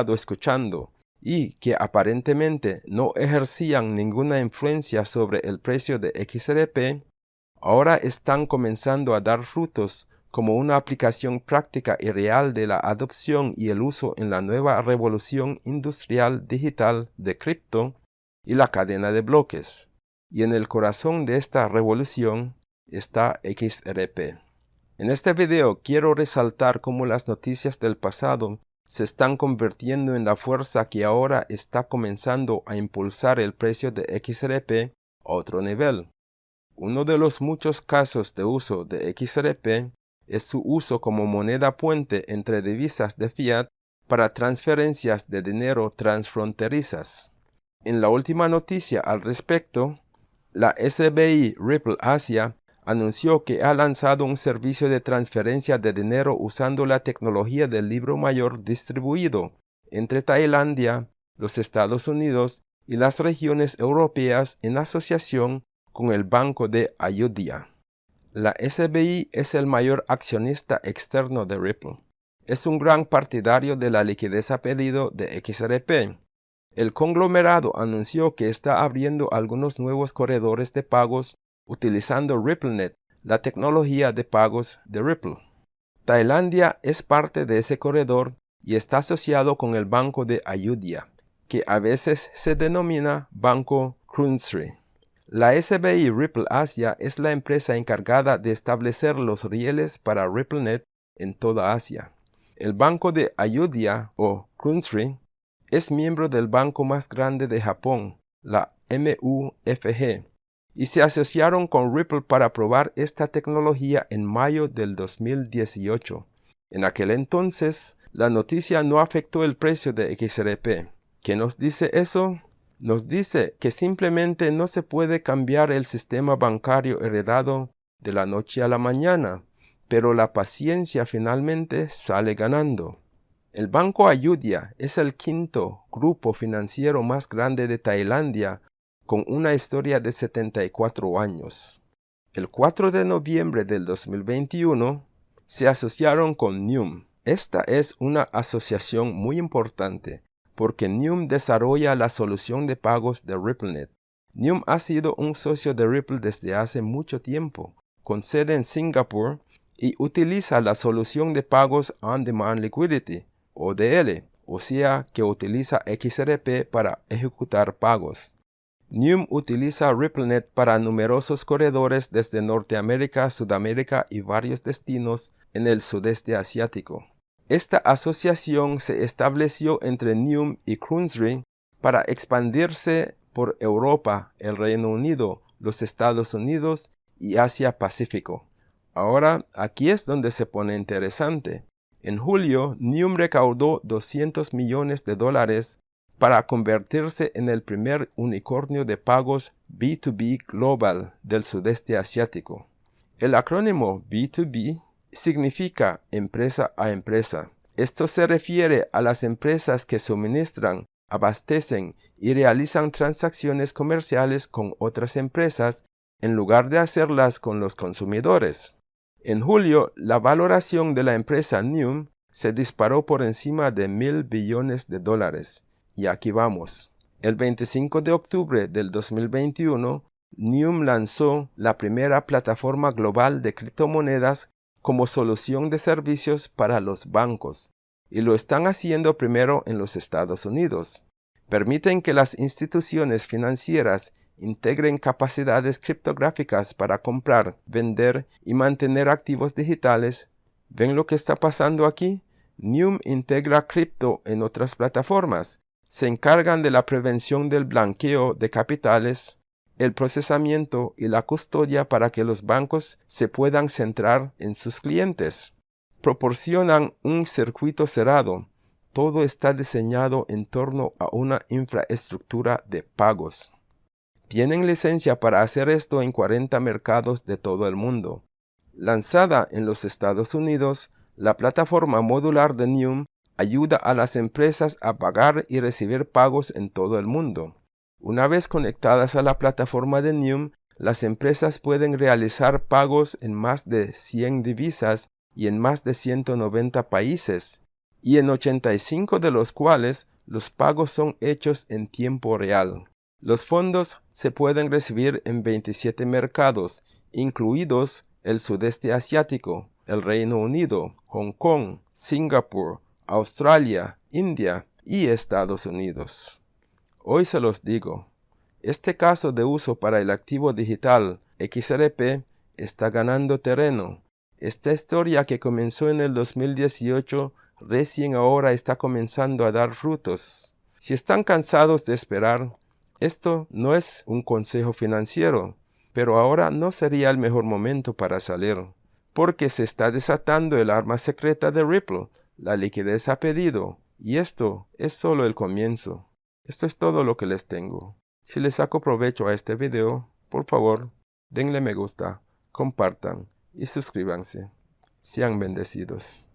escuchando y que aparentemente no ejercían ninguna influencia sobre el precio de XRP, ahora están comenzando a dar frutos como una aplicación práctica y real de la adopción y el uso en la nueva revolución industrial digital de cripto y la cadena de bloques. Y en el corazón de esta revolución está XRP. En este video quiero resaltar cómo las noticias del pasado se están convirtiendo en la fuerza que ahora está comenzando a impulsar el precio de XRP a otro nivel. Uno de los muchos casos de uso de XRP es su uso como moneda puente entre divisas de fiat para transferencias de dinero transfronterizas. En la última noticia al respecto, la SBI Ripple Asia anunció que ha lanzado un servicio de transferencia de dinero usando la tecnología del libro mayor distribuido entre Tailandia, los Estados Unidos y las regiones europeas en asociación con el Banco de Ayodhya. La SBI es el mayor accionista externo de Ripple. Es un gran partidario de la liquidez a pedido de XRP. El conglomerado anunció que está abriendo algunos nuevos corredores de pagos utilizando RippleNet, la tecnología de pagos de Ripple. Tailandia es parte de ese corredor y está asociado con el Banco de Ayudhya, que a veces se denomina Banco Krunsri. La SBI Ripple Asia es la empresa encargada de establecer los rieles para RippleNet en toda Asia. El banco de Ayudhya o Krunsri es miembro del banco más grande de Japón, la MUFG, y se asociaron con Ripple para probar esta tecnología en mayo del 2018. En aquel entonces, la noticia no afectó el precio de XRP. ¿Qué nos dice eso? nos dice que simplemente no se puede cambiar el sistema bancario heredado de la noche a la mañana, pero la paciencia finalmente sale ganando. El Banco Ayudhya es el quinto grupo financiero más grande de Tailandia con una historia de 74 años. El 4 de noviembre del 2021 se asociaron con NUM. Esta es una asociación muy importante porque Nium desarrolla la solución de pagos de RippleNet. Nium ha sido un socio de Ripple desde hace mucho tiempo, con sede en Singapur, y utiliza la solución de pagos On Demand Liquidity, ODL, o sea que utiliza XRP para ejecutar pagos. Nium utiliza RippleNet para numerosos corredores desde Norteamérica, Sudamérica y varios destinos en el sudeste asiático. Esta asociación se estableció entre Neum y Krunsri para expandirse por Europa, el Reino Unido, los Estados Unidos y Asia Pacífico. Ahora, aquí es donde se pone interesante. En julio, Neum recaudó 200 millones de dólares para convertirse en el primer unicornio de pagos B2B global del sudeste asiático. El acrónimo B2B significa empresa a empresa. Esto se refiere a las empresas que suministran, abastecen y realizan transacciones comerciales con otras empresas en lugar de hacerlas con los consumidores. En julio, la valoración de la empresa Neum se disparó por encima de mil billones de dólares. Y aquí vamos. El 25 de octubre del 2021, Neum lanzó la primera plataforma global de criptomonedas como solución de servicios para los bancos, y lo están haciendo primero en los Estados Unidos. Permiten que las instituciones financieras integren capacidades criptográficas para comprar, vender y mantener activos digitales. ¿Ven lo que está pasando aquí? Neum integra cripto en otras plataformas. Se encargan de la prevención del blanqueo de capitales, el procesamiento y la custodia para que los bancos se puedan centrar en sus clientes. Proporcionan un circuito cerrado. Todo está diseñado en torno a una infraestructura de pagos. Tienen licencia para hacer esto en 40 mercados de todo el mundo. Lanzada en los Estados Unidos, la plataforma modular de Neum ayuda a las empresas a pagar y recibir pagos en todo el mundo. Una vez conectadas a la plataforma de Neum, las empresas pueden realizar pagos en más de 100 divisas y en más de 190 países. y en 85 de los cuales los pagos son hechos en tiempo real. Los fondos se pueden recibir en 27 mercados, incluidos el sudeste asiático, el Reino Unido, Hong Kong, Singapur, Australia, India y Estados Unidos. Hoy se los digo, este caso de uso para el activo digital XRP está ganando terreno. Esta historia que comenzó en el 2018 recién ahora está comenzando a dar frutos. Si están cansados de esperar, esto no es un consejo financiero, pero ahora no sería el mejor momento para salir, porque se está desatando el arma secreta de Ripple, la liquidez a pedido, y esto es solo el comienzo. Esto es todo lo que les tengo. Si les saco provecho a este video, por favor, denle me gusta, compartan y suscríbanse. Sean bendecidos.